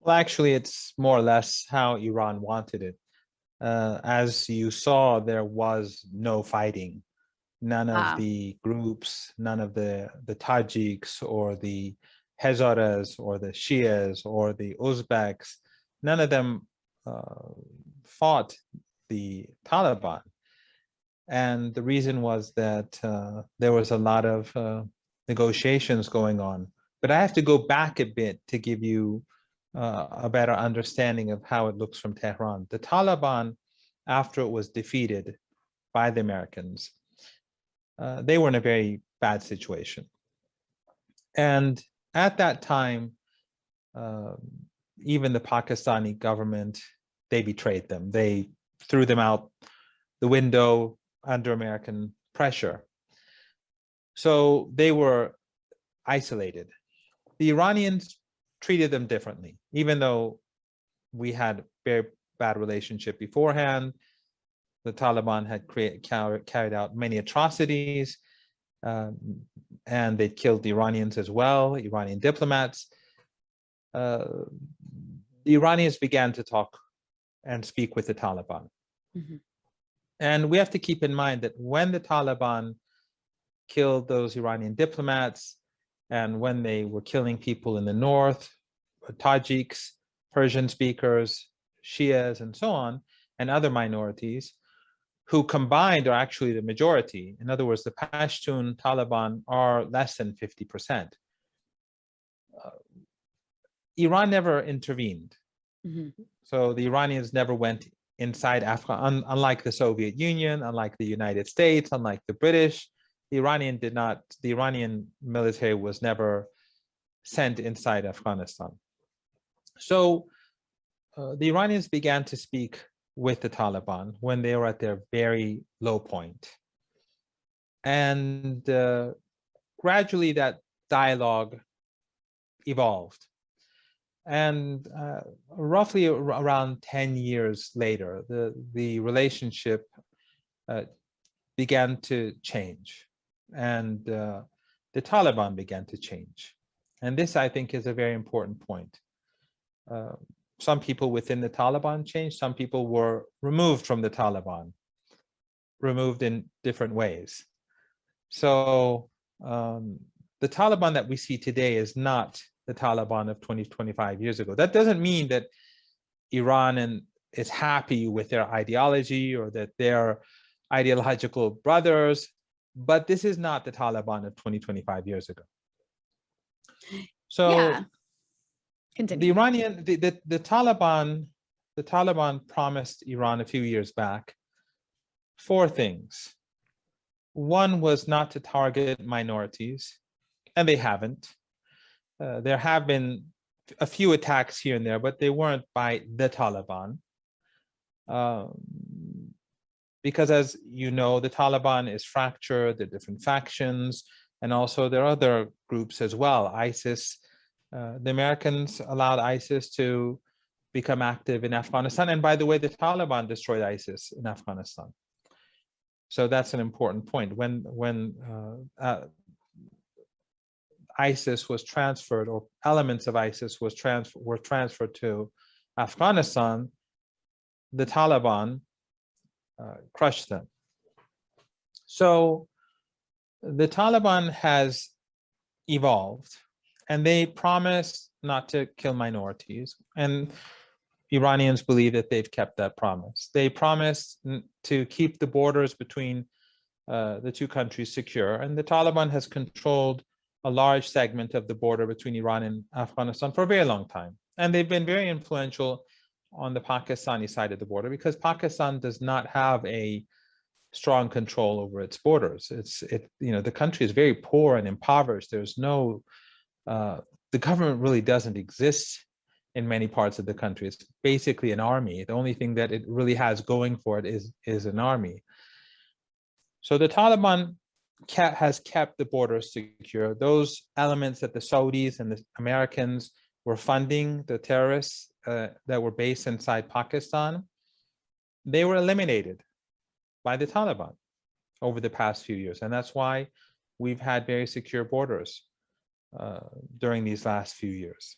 Well, actually, it's more or less how Iran wanted it. Uh, as you saw, there was no fighting. None of Ah. the groups, none of the, the Tajiks or the Hazaras or the Shias or the Uzbeks, none of them uh, fought the Taliban. And the reason was that uh, there was a lot of uh, negotiations going on. But I have to go back a bit to give you uh, a better understanding of how it looks from Tehran. The Taliban, after it was defeated by the Americans, uh, they were in a very bad situation. And at that time, um, even the Pakistani government, they betrayed them. They threw them out the window under American pressure. So they were isolated. The Iranians treated them differently, even though we had very bad relationship beforehand. The Taliban had create, carried out many atrocities um, and they killed the Iranians as well, Iranian diplomats. Uh, the Iranians began to talk and speak with the Taliban. Mhm. And we have to keep in mind that when the Taliban killed those Iranian diplomats and when they were killing people in the north, Tajiks, Persian speakers, Shias, and so on, and other minorities who combined are actually the majority. In other words, the Pashtun Taliban are less than 50%. Uh, Iran never intervened. Mhm. So the Iranians never went inside Africa, un unlike the Soviet Union, unlike the United States, unlike the British, Iranian did not, the Iranian military was never sent inside Afghanistan. So uh, the Iranians began to speak with the Taliban when they were at their very low point. And uh, gradually that dialogue evolved. And uh, roughly ar- around 10 years later, the, the relationship uh, began to change and uh, the Taliban began to change. And this, I think, is a very important point. Uh, some people within the Taliban changed, some people were removed from the Taliban, removed in different ways. So um, the Taliban that we see today is not the Taliban of 20, 25 years ago. That doesn't mean that Iran and is happy with their ideology or that they're ideological brothers, but this is not the Taliban of 20, 25 years ago. So Yeah. the Iranian, the, the, the Taliban, the Taliban promised Iran a few years back four things. One was not to target minorities, and they haven't. Uh, there have been a few attacks here and there, but they weren't by the Taliban. Um, because as you know, the Taliban is fractured, there are different factions, and also there are other groups as well, ISIS, uh, the Americans allowed ISIS to become active in Afghanistan. And by the way, the Taliban destroyed ISIS in Afghanistan. So that's an important point. When, when uh, uh, ISIS was transferred or elements of ISIS was trans were transferred to Afghanistan, the Taliban uh, crushed them. So the Taliban has evolved and they promise not to kill minorities. And Iranians believe that they've kept that promise. They promised n- to keep the borders between uh, the two countries secure. And the Taliban has controlled a large segment of the border between Iran and Afghanistan for a very long time. And they've been very influential on the Pakistani side of the border because Pakistan does not have a strong control over its borders. It's, it, you know, the country is very poor and impoverished. There's no uh, the government really doesn't exist in many parts of the country. It's basically an army. The only thing that it really has going for it is, is an army. So the Taliban has kept the borders secure. Those elements that the Saudis and the Americans were funding, the terrorists uh, that were based inside Pakistan, they were eliminated by the Taliban over the past few years. And that's why we've had very secure borders uh, during these last few years.